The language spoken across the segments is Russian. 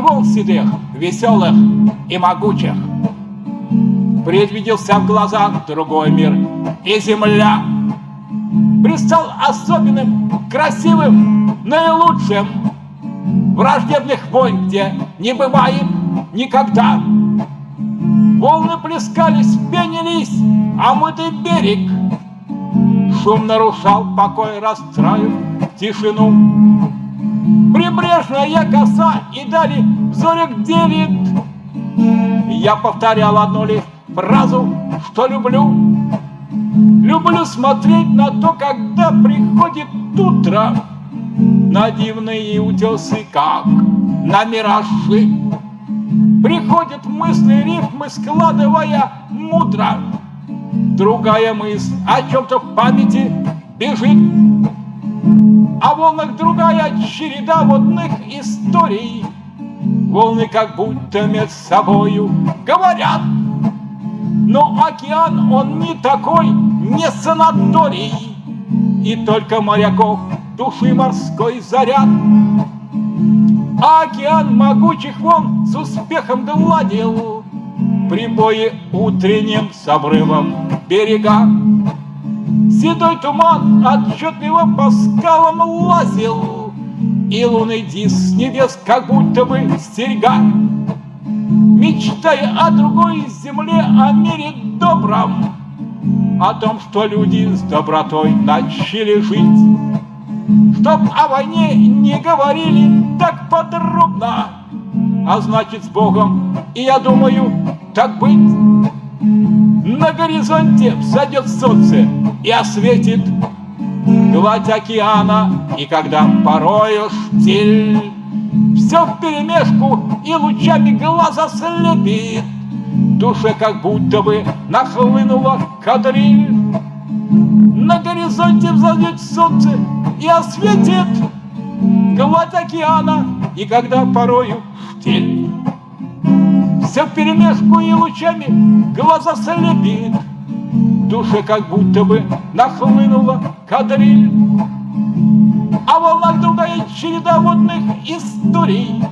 молодых, веселых и могучих. Предвиделся в глазах другой мир, и земля Пристал особенным, красивым, наилучшим. Враждебных войн, где не бывает никогда. Волны плескались, пенились, а мытый берег Шум нарушал покой, расстраив тишину. Прибрежная коса и дали зорик делит. Я повторял одну лишь фразу, что люблю. Люблю смотреть на то, когда приходит утро На дивные утесы, как на миражи. Приходят мысли, рифмы, складывая мудро. Другая мысль о чем-то в памяти бежит. А волнах другая череда водных историй. Волны как будто между собою говорят. Но океан, он не такой, не санаторий, И только моряков души морской заряд. А океан могучих волн с успехом гладил Прибои утренним с обрывом берега. Седой туман отчетливо по скалам лазил, И лунный диск небес как будто бы стерега. Мечтая о другой земле, о мире добром, О том, что люди с добротой начали жить. Чтоб о войне не говорили так подробно, А значит с Богом, и я думаю, так быть. На горизонте взойдет солнце и осветит Гладь океана, и когда порою штиль все в перемешку и лучами глаза слепит. Душе как будто бы нахлынула кадриль. На горизонте взойдет солнце и осветит гладь океана, и когда порою штиль. Все в перемешку и лучами глаза слепит. Душе как будто бы нахлынула кадриль. А волнах другая череда водных историй.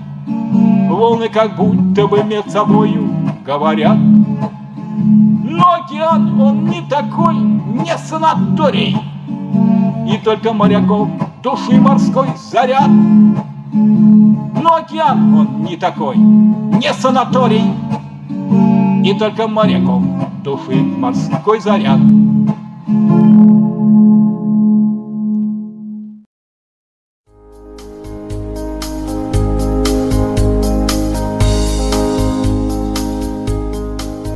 Волны как будто бы между собою говорят. Но океан, он не такой, не санаторий. И только моряков души морской заряд. Но океан, он не такой, не санаторий. И только моряков души морской заряд.